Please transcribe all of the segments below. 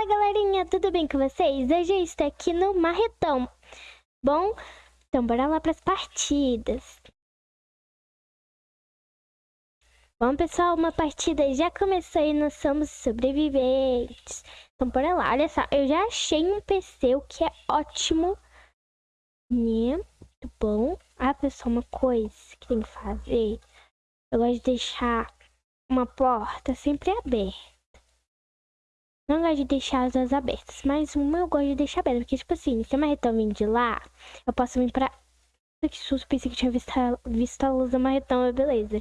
Fala galerinha, tudo bem com vocês? Hoje eu estou aqui no Marretão. Bom, então bora lá para as partidas. Bom pessoal, uma partida já começou e nós somos sobreviventes. Então bora lá, olha só, eu já achei um PC, o que é ótimo. Muito bom. Ah pessoal, uma coisa que tem que fazer. Eu gosto de deixar uma porta sempre aberta. Não gosto de deixar as asas abertas, mas uma eu gosto de deixar aberta. Porque, tipo assim, se a marretão vir de lá, eu posso vir pra... Que susto, pensei que tinha visto a, visto a luz da marretão, mas beleza.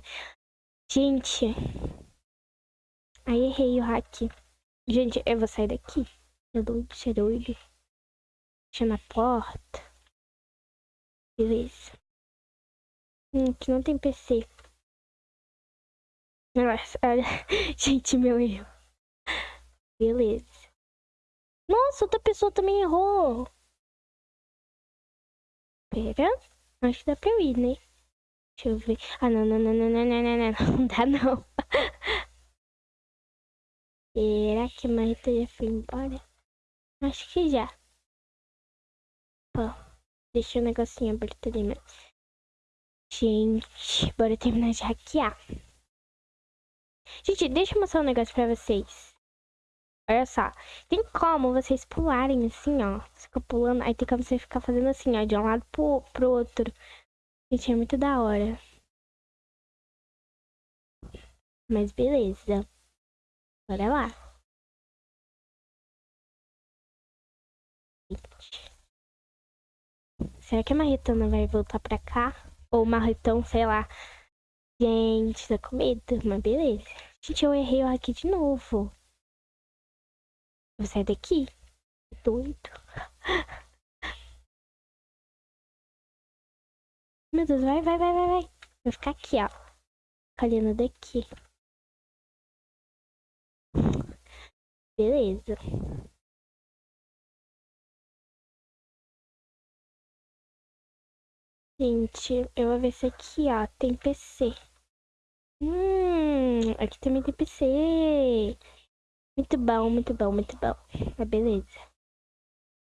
Gente. Aí errei o hack. Gente, eu vou sair daqui. É doido, você é doido. Deixa na porta. Beleza. Hum, aqui não tem PC. Nossa, olha. Gente, meu erro. Beleza. Nossa, outra pessoa também errou. Pera. Acho que dá pra eu ir, né? Deixa eu ver. Ah, não, não, não, não, não, não, não, não. Não dá, não. Será que a Marita já foi embora? Acho que já. Ó, deixa o negocinho aberto ali mesmo. Gente, bora terminar de hackear. Gente, deixa eu mostrar um negócio pra vocês. Olha só. Tem como vocês pularem assim, ó. Você fica pulando, aí tem como você ficar fazendo assim, ó. De um lado pro, pro outro. Gente, é muito da hora. Mas beleza. Bora lá. Será que a Marretona vai voltar pra cá? Ou o Marretão, sei lá. Gente, tá com medo, mas beleza. Gente, eu errei aqui de novo. Sair daqui. Doido. Meu Deus, vai, vai, vai, vai, vai. Vou ficar aqui, ó. Olhando daqui. Beleza. Gente, eu vou ver se aqui, ó, tem PC. Hum, aqui também tem PC. Muito bom, muito bom, muito bom. Mas beleza.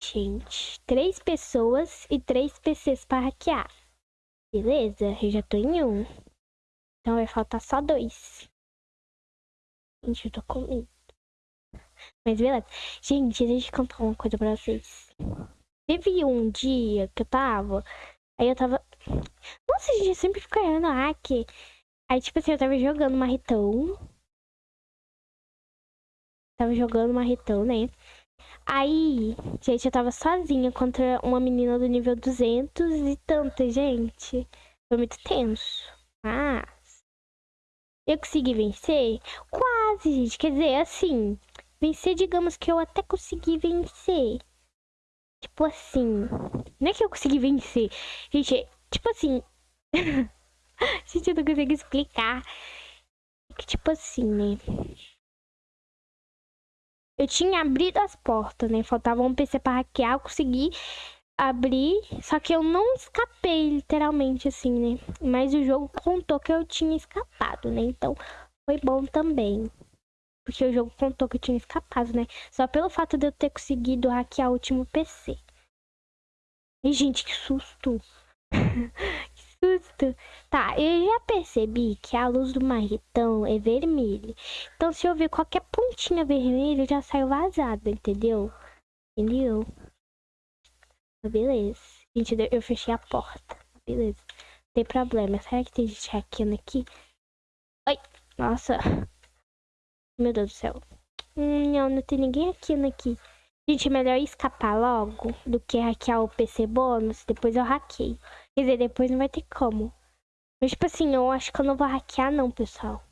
Gente, três pessoas e três PCs para hackear. Beleza, eu já tô em um. Então vai faltar só dois. Gente, eu tô com medo. Mas beleza. Gente, deixa eu contar uma coisa pra vocês. Teve um dia que eu tava. Aí eu tava. Nossa, gente, eu sempre fico errando hack. Aí, tipo assim, eu tava jogando marretão. Tava jogando marretão, né? Aí, gente, eu tava sozinha contra uma menina do nível 200 e tanta, gente. Foi muito tenso. Mas... Eu consegui vencer? Quase, gente. Quer dizer, assim... Vencer, digamos que eu até consegui vencer. Tipo assim... Não é que eu consegui vencer. Gente, tipo assim... gente, eu não consigo explicar. Que tipo assim, né? Eu tinha abrido as portas, né? Faltava um PC para hackear, eu consegui abrir, só que eu não escapei, literalmente, assim, né? Mas o jogo contou que eu tinha escapado, né? Então, foi bom também. Porque o jogo contou que eu tinha escapado, né? Só pelo fato de eu ter conseguido hackear o último PC. E, gente, que susto! susto. Tá, eu já percebi que a luz do marretão é vermelha. Então, se eu ver qualquer pontinha vermelha, já saio vazada, entendeu? Entendeu? Beleza. Gente, eu fechei a porta. Beleza. Não tem problema. Será que tem gente hackeando aqui? Ai, nossa. Meu Deus do céu. Hum, não, não tem ninguém hackeando aqui. Gente, é melhor escapar logo do que hackear o PC bônus. Depois eu hackeio. Quer dizer, depois não vai ter como. Mas, tipo assim, eu acho que eu não vou hackear não, pessoal.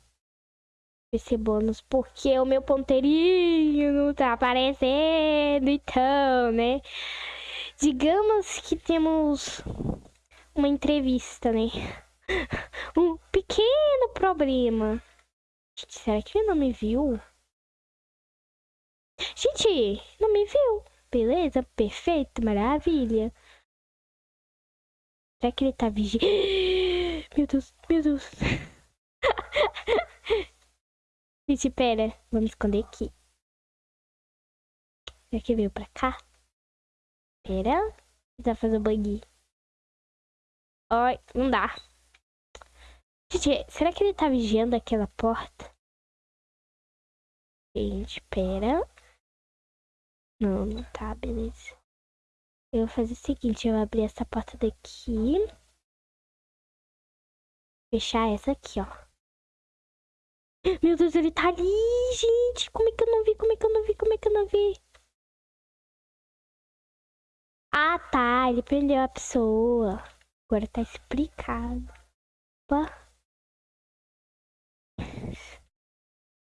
PC bônus, porque o meu ponteirinho não tá aparecendo, então, né? Digamos que temos uma entrevista, né? Um pequeno problema. Gente, será que ele não me viu? Gente, não me viu. Beleza, perfeito, maravilha. Será que ele tá vigiando? Meu Deus, meu Deus. Gente, pera. Vamos esconder aqui. Será que veio pra cá? Pera. Precisa fazer o bug. Oi, não dá. Gente, será que ele tá vigiando aquela porta? Gente, pera. Não, não tá, beleza. Eu vou fazer o seguinte, eu vou abrir essa porta daqui. Fechar essa aqui, ó. Meu Deus, ele tá ali, gente. Como é que eu não vi? Como é que eu não vi? Como é que eu não vi? Ah, tá. Ele prendeu a pessoa. Agora tá explicado. Opa.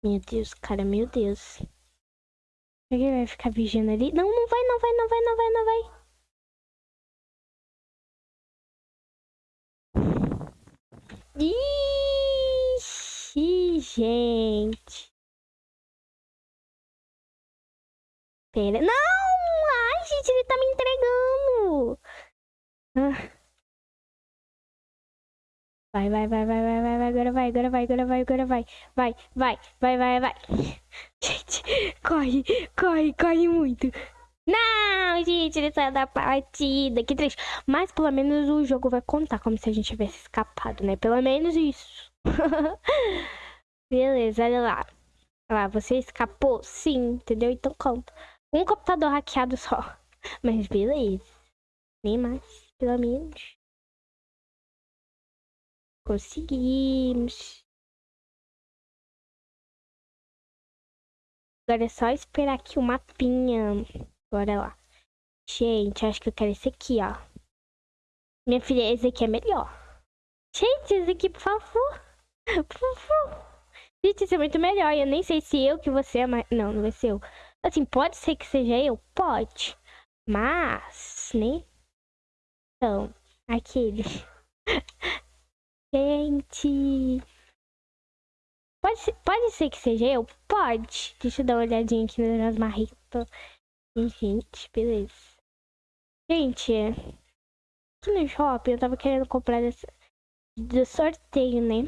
Meu Deus, cara, meu Deus. Ele vai ficar vigiando ali? Não, não vai, não vai, não vai, não vai, não vai. Ixi, gente. Pera. Não! Ai, gente, ele tá me entregando. Ah. Vai, vai, vai, vai, vai, vai, vai, agora vai, agora vai, agora vai, agora vai. Vai, vai, vai, vai, vai. Gente, corre, corre, corre muito. Não, gente, ele saiu da partida. Que triste. Mas pelo menos o jogo vai contar como se a gente tivesse escapado, né? Pelo menos isso. Beleza, olha lá. Olha lá, você escapou? Sim, entendeu? Então conta. Um computador hackeado só. Mas beleza. Nem mais, pelo menos. Conseguimos. Agora é só esperar aqui o mapinha. Bora lá. Gente, acho que eu quero esse aqui, ó. Minha filha, esse aqui é melhor. Gente, esse aqui, por favor. Por favor. Gente, esse é muito melhor. Eu nem sei se eu que você é mais... Não, não vai ser eu. Assim, pode ser que seja eu? Pode. Mas, né? Então, aquele... Gente. Pode ser, pode ser que seja eu? Pode. Deixa eu dar uma olhadinha aqui nas marritas. Gente, beleza. Gente, aqui no shopping eu tava querendo comprar desse, do sorteio, né?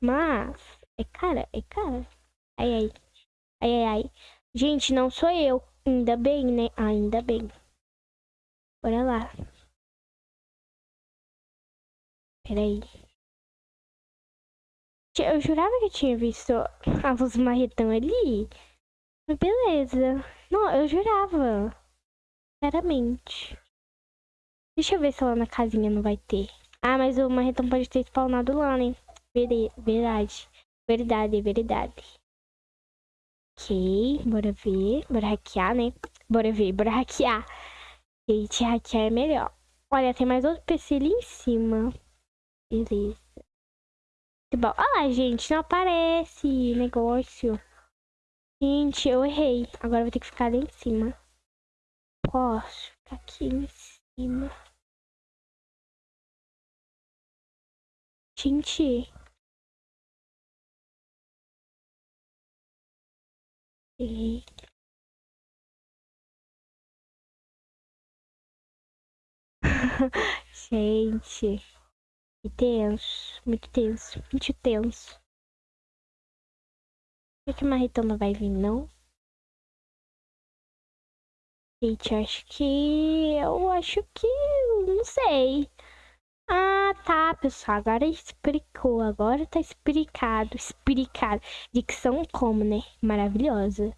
Mas é cara, é cara. Ai, ai. Ai, ai, ai. Gente, não sou eu. Ainda bem, né? Ainda bem. Bora lá. Peraí. Eu jurava que tinha visto a luz marretão ali. Beleza. Não, eu jurava. Sinceramente. Deixa eu ver se lá na casinha não vai ter. Ah, mas o marretão pode ter spawnado lá, né? Verdade. Verdade, verdade. Ok, bora ver. Bora hackear, né? Bora ver, bora hackear. Gente, hackear é melhor. Olha, tem mais outro PC ali em cima. Beleza. Bom, ah, gente, não aparece negócio. Gente, eu errei. Agora eu vou ter que ficar ali em cima. Posso ficar aqui em cima. Gente. Gente. Que tenso. Muito tenso. Muito tenso. Será que marretão vai vir, não? Gente, acho que... Eu acho que... Não sei. Ah, tá, pessoal. Agora explicou. Agora tá explicado. Explicado. Dicção como, né? Maravilhosa.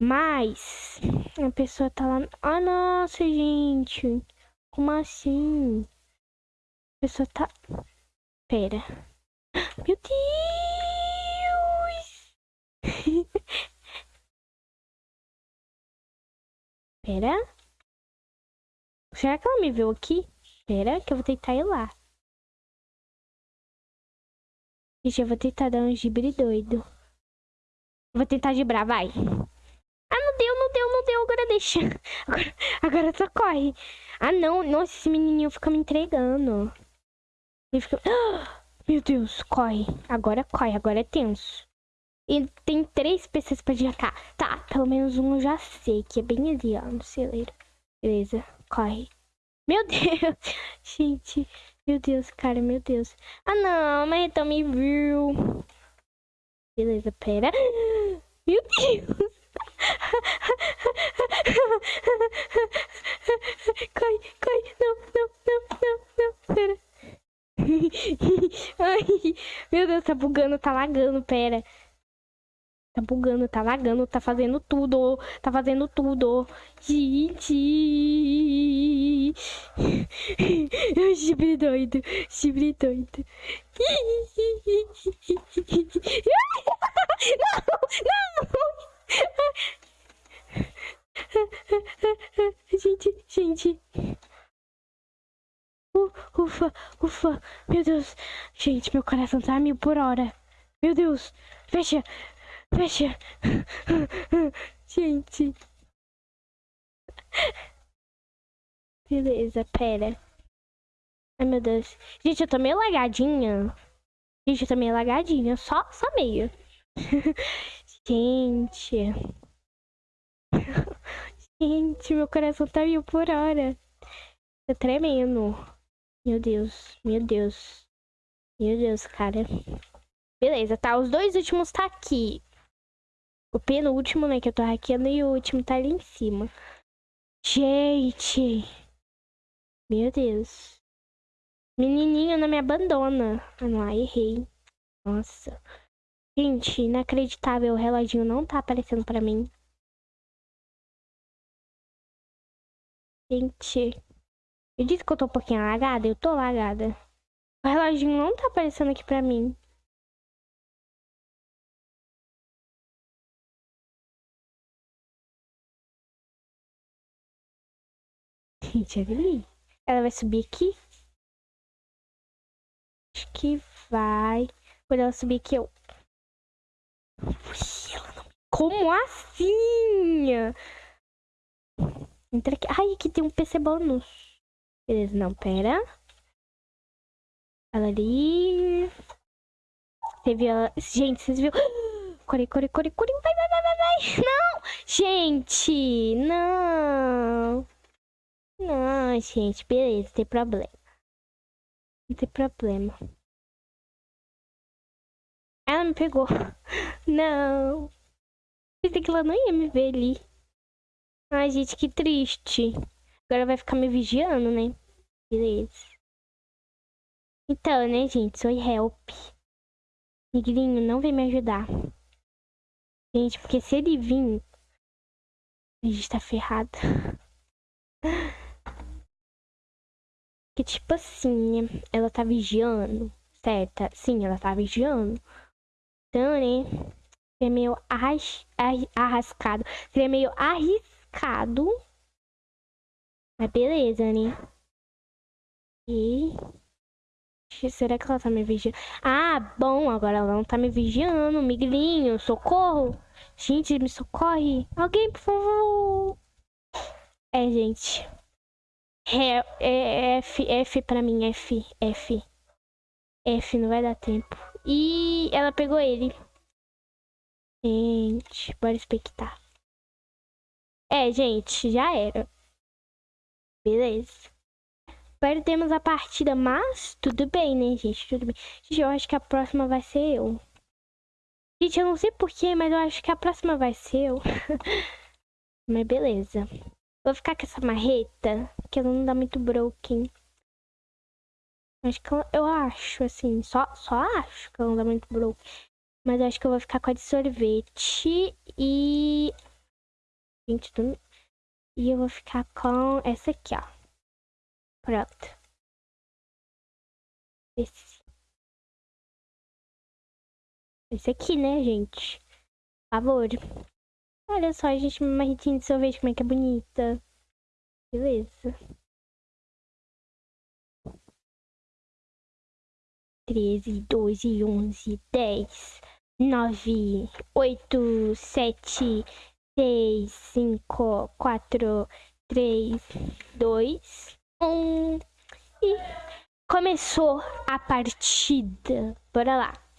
Mas... A pessoa tá lá... Ah, nossa, gente. Como assim? pessoa tá... Pera. Meu Deus! Pera. Será que ela me viu aqui? Pera, que eu vou tentar ir lá. Gente, eu vou tentar dar um gibre doido. Vou tentar gibrar, vai. Ah, não deu, não deu, não deu. Agora deixa. Agora, agora só corre. Ah, não. Nossa, esse menininho fica me entregando. Ele fica... meu Deus, corre. Agora corre, agora é tenso. Tem três pessoas pra descartar. Tá, pelo menos um eu já sei, que é bem ali, ó, no celeiro. Beleza, corre. Meu Deus, gente. Meu Deus, cara, meu Deus. Ah, não, mas então me viu. Beleza, pera. Meu Deus. Corre, corre. Não, não, não, não, não. Pera. Ai, meu Deus, tá bugando, tá lagando, pera. Tá bugando, tá lagando, tá fazendo tudo, tá fazendo tudo. Gente! Chifre doido, chifre doido. Não, não! Gente, gente. Ufa, ufa, meu Deus. Gente, meu coração tá a mil por hora. Meu Deus, fecha, fecha. Gente. Beleza, pera. Ai, meu Deus. Gente, eu tô meio lagadinha. Gente, eu tô meio lagadinha. Só, só meio. Gente. Gente, meu coração tá mil por hora. Tá tremendo. Meu Deus, meu Deus. Meu Deus, cara. Beleza, tá. Os dois últimos tá aqui. O penúltimo, né, que eu tô hackeando, e o último tá ali em cima. Gente. Meu Deus. Menininho não me abandona. Ah, não, errei. Nossa. Gente, inacreditável. O reloginho não tá aparecendo pra mim. Gente. Eu disse que eu tô um pouquinho lagada, eu tô lagada. O reloginho não tá aparecendo aqui pra mim. Gente, ali. Ela vai subir aqui? Acho que vai. Quando ela subir aqui, eu... Como assim? Entra aqui. Ai, aqui tem um PC bônus. Beleza, não, pera. Ela ali. Você viu ela... Gente, vocês viram? Corre, corre, corre, corre. Vai, vai, vai, vai, vai. Não! Gente, não. Não, gente, beleza, tem problema. Não tem problema. Ela me pegou. Não. Pensei que ela não ia me ver ali. Ai, gente, que triste. Agora vai ficar me vigiando, né? Beleza. Então, né, gente? Sou help. Negrinho não vem me ajudar. Gente, porque se ele vir, a gente tá ferrado. Que tipo assim? Ela tá vigiando, certa? Sim, ela tá vigiando. Então, né? É meio arras... arrascado. Seria meio arriscado mas beleza, né? E... Será que ela tá me vigiando? Ah, bom, agora ela não tá me vigiando. Miguelinho, socorro. Gente, me socorre. Alguém, por favor. É, gente. É, é, é F, F pra mim, F, F. F, não vai dar tempo. E ela pegou ele. Gente, bora expectar. É, gente, já era. Beleza. Perdemos a partida, mas tudo bem, né, gente? Tudo bem. Gente, eu acho que a próxima vai ser eu. Gente, eu não sei porquê, mas eu acho que a próxima vai ser eu. mas beleza. Vou ficar com essa marreta, que ela não dá muito broken. Acho que eu, eu acho, assim, só, só acho que ela não dá muito broken. Mas eu acho que eu vou ficar com a de sorvete e... Gente, tô... E eu vou ficar com essa aqui, ó. Pronto. Esse. Esse aqui, né, gente? Por favor. Olha só, gente, uma marretinha de sorvete, como é que é bonita. Beleza. Treze, doze, onze, dez, nove, oito, sete, seis, cinco, quatro, três, dois, um. E começou a partida. Bora lá.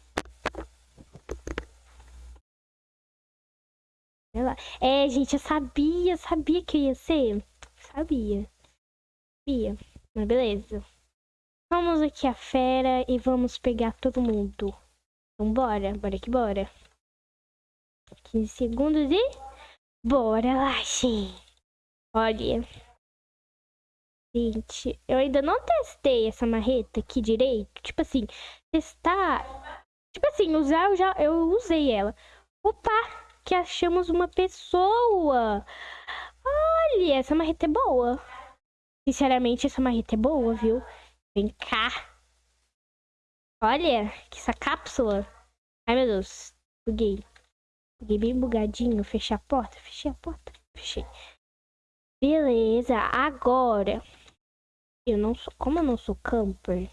É, gente, eu sabia, sabia que ia ser. Sabia. Sabia. Mas beleza. Vamos aqui a fera e vamos pegar todo mundo. Vambora, bora que bora. 15 segundos e... Bora lá, gente. Olha. Gente, eu ainda não testei essa marreta aqui direito. Tipo assim, testar Tipo assim, usar, eu já eu usei ela. Opa, que achamos uma pessoa. Olha, essa marreta é boa. Sinceramente, essa marreta é boa, viu? Vem cá. Olha, que essa cápsula. Ai, meu Deus. Buguei. Buguei bem bugadinho. Fechei a porta. Fechei a porta. Fechei. Beleza, agora. Eu não sou. Como eu não sou camper,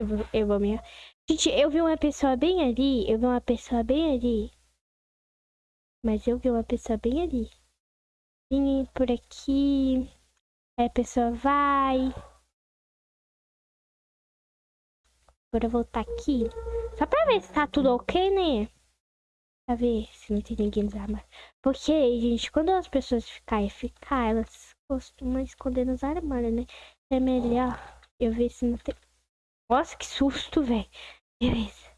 eu vou, eu vou me. Gente, eu vi uma pessoa bem ali. Eu vi uma pessoa bem ali. Mas eu vi uma pessoa bem ali. Vim por aqui. Aí a pessoa vai. Agora eu voltar aqui. Só pra ver se tá tudo ok, né? Pra ver se não tem ninguém nos armários. Porque, gente, quando as pessoas ficarem ficar, elas costumam esconder nos armários, né? É melhor eu ver se não tem. Nossa, que susto, velho. Beleza.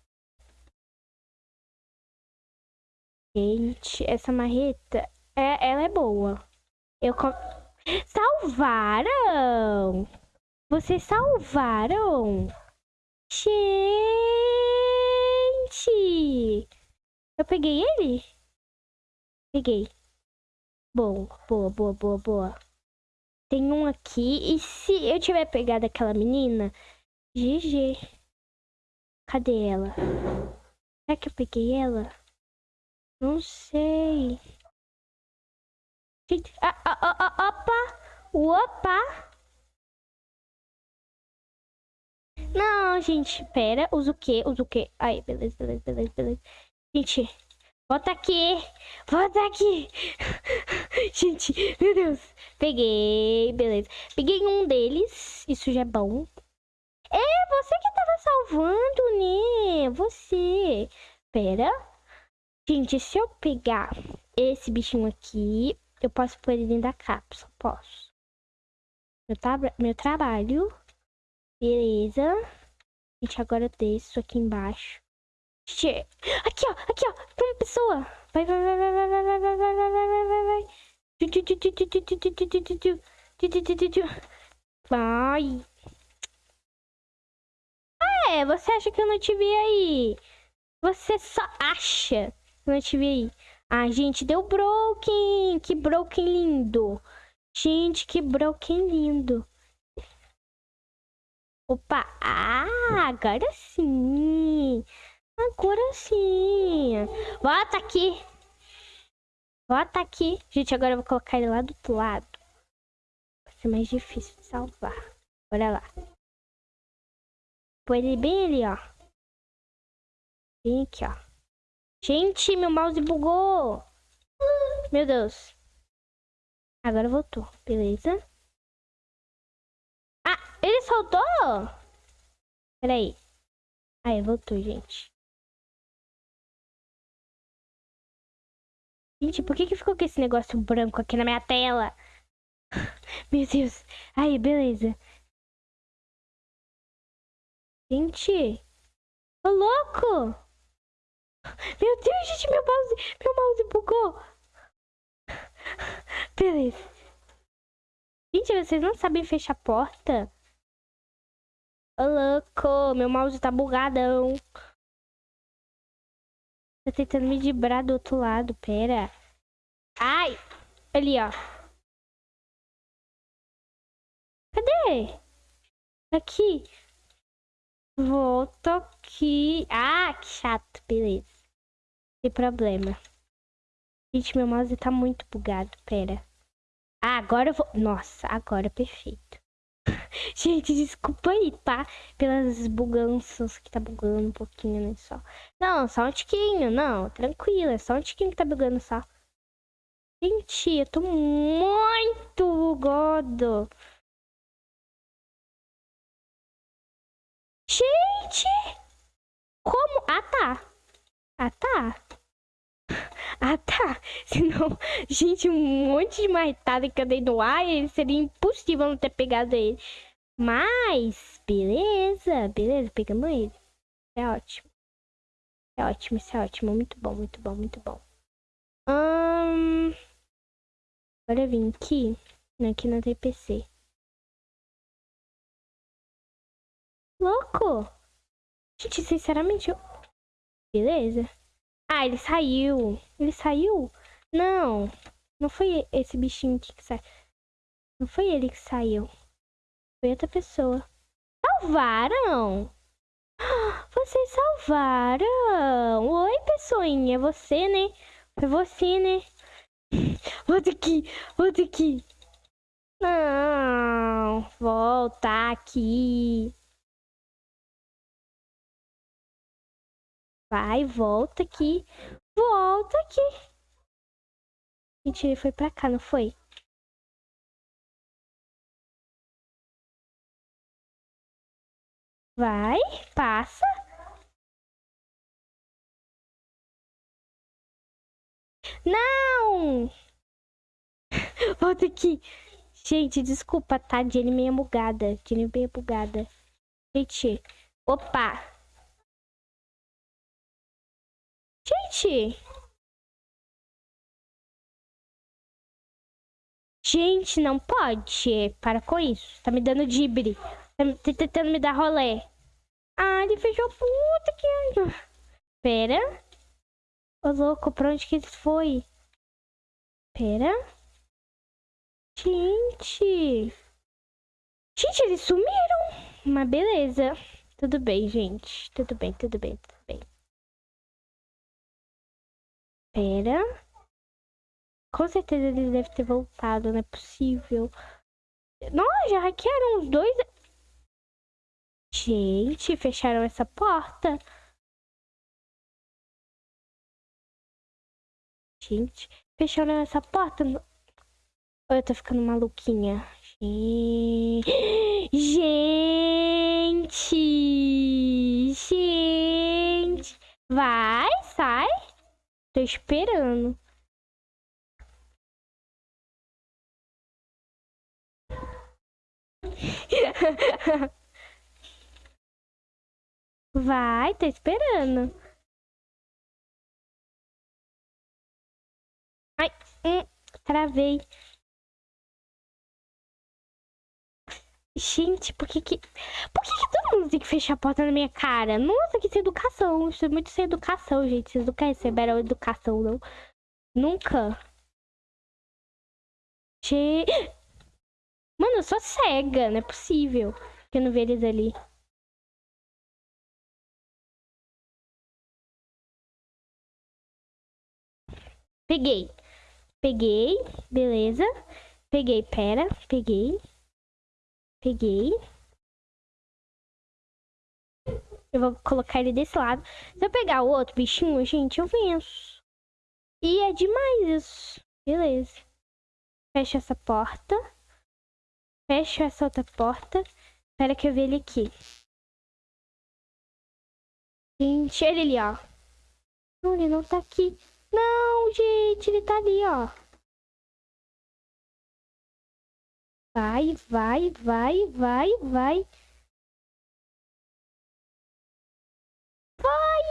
Gente, essa marreta, é, ela é boa. Eu. Salvaram! Vocês salvaram! Gente! Eu peguei ele? Peguei. Boa, boa, boa, boa, boa. Tem um aqui. E se eu tiver pegado aquela menina? GG. Cadê ela? Será que eu peguei ela? Não sei. Gente, ah, ah, ah, opa! Opa! Não, gente, pera. Usa o quê? Usa o quê? Aí, beleza, beleza, beleza, beleza. Gente, volta aqui. Volta aqui. gente, meu Deus. Peguei, beleza. Peguei um deles. Isso já é bom. É, você que tava salvando, né? Você. Pera. Gente, se eu pegar esse bichinho aqui, eu posso pôr ele dentro da cápsula. Posso. Meu, meu trabalho Beleza. Gente, agora eu desço aqui embaixo. Aqui, ó. Aqui, ó. Tem uma pessoa. Vai, vai, vai, vai, vai, vai, vai, vai, vai, vai, vai, vai, vai. Vai. Ah, é. Você acha que eu não te vi aí? Você só acha não te vi aí. Ah, gente, deu broken. Que broken lindo. Gente, que broken lindo. Opa! Ah, agora sim! Agora sim! Bota aqui! Bota aqui! Gente, agora eu vou colocar ele lá do outro lado. Vai ser mais difícil de salvar. Olha lá. Põe ele bem ali, ó. Bem aqui, ó. Gente, meu mouse bugou! Meu Deus. Agora voltou. Beleza. Ele soltou? Peraí. Aí, voltou, gente. Gente, por que que ficou com esse negócio branco aqui na minha tela? Meu Deus. Aí, beleza. Gente. Ô, louco. Meu Deus, gente, meu mouse, meu mouse bugou. Beleza. Gente, vocês não sabem fechar a porta? Ô, louco, meu mouse tá bugadão. Tá tentando me dibrar do outro lado, pera. Ai! Ali, ó. Cadê? Aqui. Volta aqui. Ah, que chato, beleza. Tem problema. Gente, meu mouse tá muito bugado, pera. Ah, agora eu vou... Nossa, agora é perfeito. Gente, desculpa aí, tá? Pelas buganças que tá bugando um pouquinho, né? Só. Não, só um tiquinho, não. Tranquilo, é só um tiquinho que tá bugando só. Gente, eu tô muito bugado. Gente! Como? Ah, tá. Ah, tá. Ah, tá. Senão, gente, um monte de marretada que eu dei no ar, seria impossível não ter pegado ele. Mas, beleza, beleza, pegamos ele. É ótimo. É ótimo, isso é ótimo. Muito bom, muito bom, muito bom. Hum... Agora eu vim aqui. Aqui não tem Louco! Gente, sinceramente, eu... Beleza. Ah, ele saiu. Ele saiu? Não. Não foi esse bichinho que saiu. Não foi ele que saiu. Foi outra pessoa. Salvaram? Vocês salvaram! Oi, pessoinha, você, né? Foi você, né? Volta aqui, volta aqui. Não, volta aqui. Vai, volta aqui. Volta aqui. Gente, ele foi pra cá, não foi? Vai, passa. Não! Volta aqui. Gente, desculpa, tá? Jenny meio bugada. Jenny meio bugada. Gente, opa. Gente. Gente, não pode. Para com isso. Tá me dando dibre. Tá tentando me dar rolê. Ah, ele fechou puta que... Pera. Ô, louco, pra onde que ele foi? Pera. Gente. Gente, eles sumiram. Mas beleza. Tudo bem, gente. Tudo bem, tudo bem, Pera. Com certeza eles devem ter voltado, não é possível. Nossa, já hackearam os dois. Gente, fecharam essa porta. Gente, fecharam essa porta. Eu tô ficando maluquinha. Gente! Gente! Vai, sai. Tô esperando. Vai, tô esperando. Ai, hum, travei. Gente, por que que... Por que que todo mundo tem que fechar a porta na minha cara? Nossa, que sem educação. Isso é muito sem educação, gente. Vocês nunca receberam educação, não? Nunca. Che... Mano, eu sou cega. Não é possível que eu não vejo eles ali. Peguei. Peguei. Beleza. Peguei. Pera. Peguei. Peguei. Eu vou colocar ele desse lado. Se eu pegar o outro bichinho, gente, eu venço. E é demais isso. Beleza. Fecha essa porta. Fecha essa outra porta. Espera que eu veja ele aqui. Gente, ele ali, ó. Não, ele não tá aqui. Não, gente, ele tá ali, ó. Vai, vai, vai, vai, vai. Vai!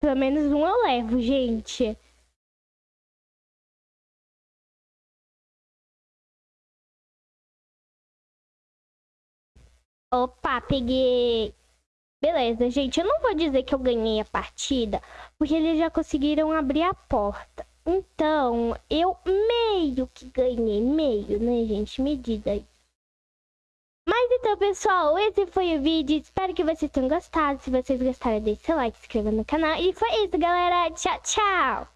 Pelo menos um eu levo, gente. Opa, peguei. Beleza, gente, eu não vou dizer que eu ganhei a partida, porque eles já conseguiram abrir a porta. Então, eu meio que ganhei, meio, né, gente? Medida aí. Mas então, pessoal, esse foi o vídeo. Espero que vocês tenham gostado. Se vocês gostaram, deixe seu like, se inscreva no canal. E foi isso, galera. Tchau, tchau!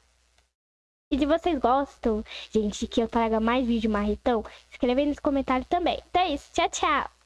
E se vocês gostam, gente, que eu traga mais vídeo marretão, escreve aí nos comentários também. Então é isso, tchau, tchau!